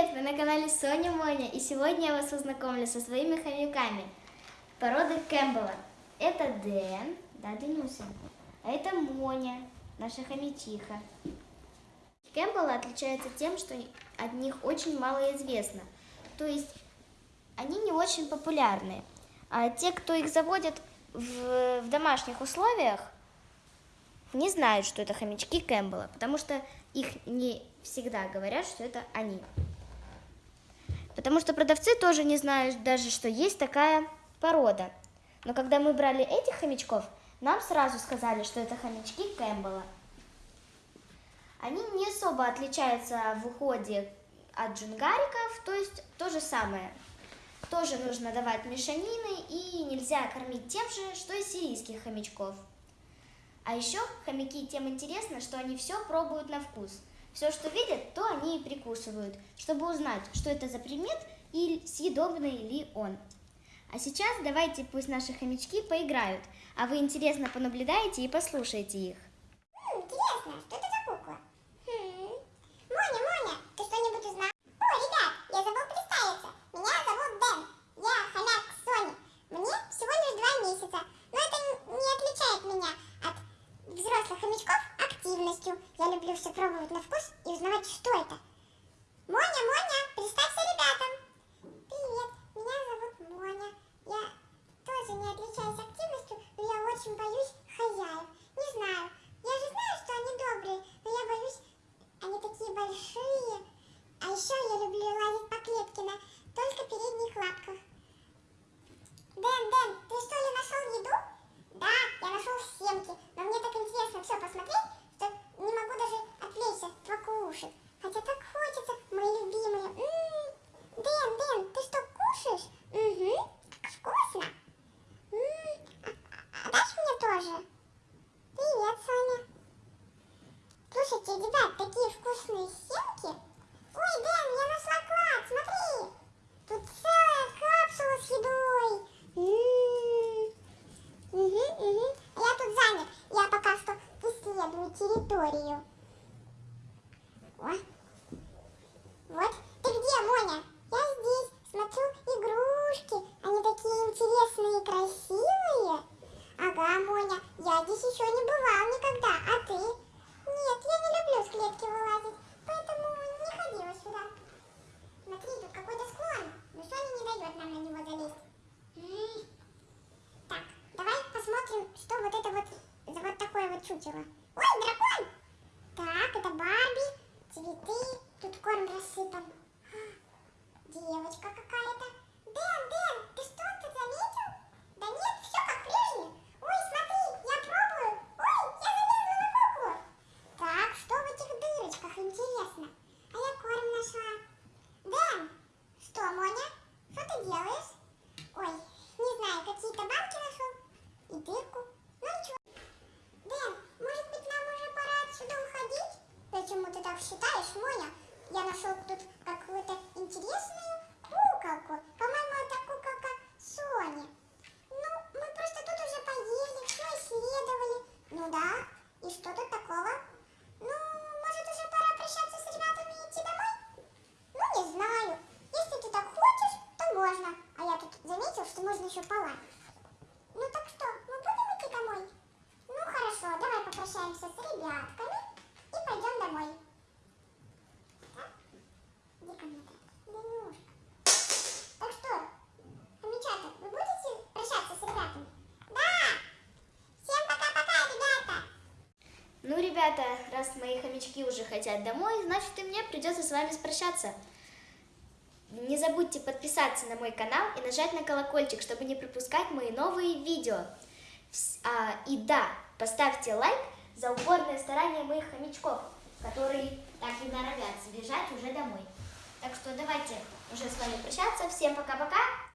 привет! Вы на канале Соня Моня, и сегодня я вас познакомлю со своими хомяками породы Кэмпбелла. Это Дэн, да, Денюся, а это Моня, наша хомячиха. Кэмпбеллы отличаются тем, что от них очень мало известно, то есть они не очень популярны, а те, кто их заводят в, в домашних условиях, не знают, что это хомячки Кэмпбелла, потому что их не всегда говорят, что это они. Потому что продавцы тоже не знают даже, что есть такая порода. Но когда мы брали этих хомячков, нам сразу сказали, что это хомячки Кэмпбелла. Они не особо отличаются в уходе от джунгариков, то есть то же самое. Тоже нужно давать мешанины и нельзя кормить тем же, что и сирийских хомячков. А еще хомяки тем интересно, что они все пробуют на вкус – все, что видят, то они и прикусывают, чтобы узнать, что это за предмет и съедобный ли он. А сейчас давайте пусть наши хомячки поиграют, а вы интересно понаблюдаете и послушайте их. Интересно, что это за кукла? Хм. Моня, Моня, ты что-нибудь узнал? О, ребят, я забыл представиться. Меня зовут Дэн. Я хомяк Сони. Мне всего лишь два месяца. Но это не отличает меня от взрослых хомячков активностью. Я люблю все пробовать на вкус и узнавать, что это. Моня, Моня, представься ребятам. Привет, меня зовут Моня. Я тоже не отличаюсь активностью, но я очень боюсь хозяев. Не знаю, я же знаю, что они добрые, но я боюсь, они такие большие. А еще я люблю лазить по клетке на только передних лапках. Дэн, Дэн, ты что ли нашел еду? Да, я нашел семки, но мне так интересно все посмотреть, не могу даже отвлечься, покушать. Хотя так хочется, мои любимые. М -м -м. Дэн, Дэн, ты что, кушаешь? Угу, вкусно. М -м. А, а дашь мне тоже? Привет, Соня. Слушайте, ребят, такие вкусные семки. Ой, Дэн, я нашла клад, смотри. Тут целая капсула с едой. М. Угу, угу. Я тут занят. Я пока что исследую территорию. О. Вот. Ты где, Моня? Я здесь. Смотрю игрушки. Они такие интересные и красивые. Ага, Моня, я здесь еще не бывал никогда. А ты? Нет, я не люблю с клетки вылазить. Поэтому не ходила сюда. Смотри, тут какой-то склон. Но Соня не дает нам на него залезть. Так, давай посмотрим, что вот это вот за вот такое вот чучело. Ой, дракон! Так, это Барби, цветы, тут корм рассыпан. Девочка какая-то. Дэн, Дэн, ты что тут заметил? Да нет, все как прежде. Ой, смотри, я пробую. Ой, я залезла на куклу. Так, что в этих дырочках, интересно? А я корм нашла. Дэн, что, Моня, что ты делаешь? Ой, не знаю, какие-то банки нашел и дырку. Ну ничего. Дэн, может быть нам уже пора отсюда уходить? Почему ты так считаешь, Моня? Я нашел тут какую-то интересную куколку. По-моему, это куколка Сони. Ну, мы просто тут уже поели, все исследовали. Ну да, и что тут такого? Ну, может уже пора прощаться с ребятами и идти домой? Ну, не знаю. Если ты так хочешь, то можно. А я тут заметил, что можно еще полазить. Ну так что, мы будем идти домой? Ну хорошо, давай попрощаемся с ребятками и пойдем домой. Так? Иди ко мне, Данюшка. Так что, хомячата, вы будете прощаться с ребятами? Да! Всем пока-пока, ребята! Ну, ребята, раз мои хомячки уже хотят домой, значит и мне придется с вами прощаться. Не забудьте подписаться на мой канал и нажать на колокольчик, чтобы не пропускать мои новые видео. А, и да, поставьте лайк за упорное старание моих хомячков, которые так и норовят сбежать уже домой. Так что давайте уже с вами прощаться. Всем пока-пока.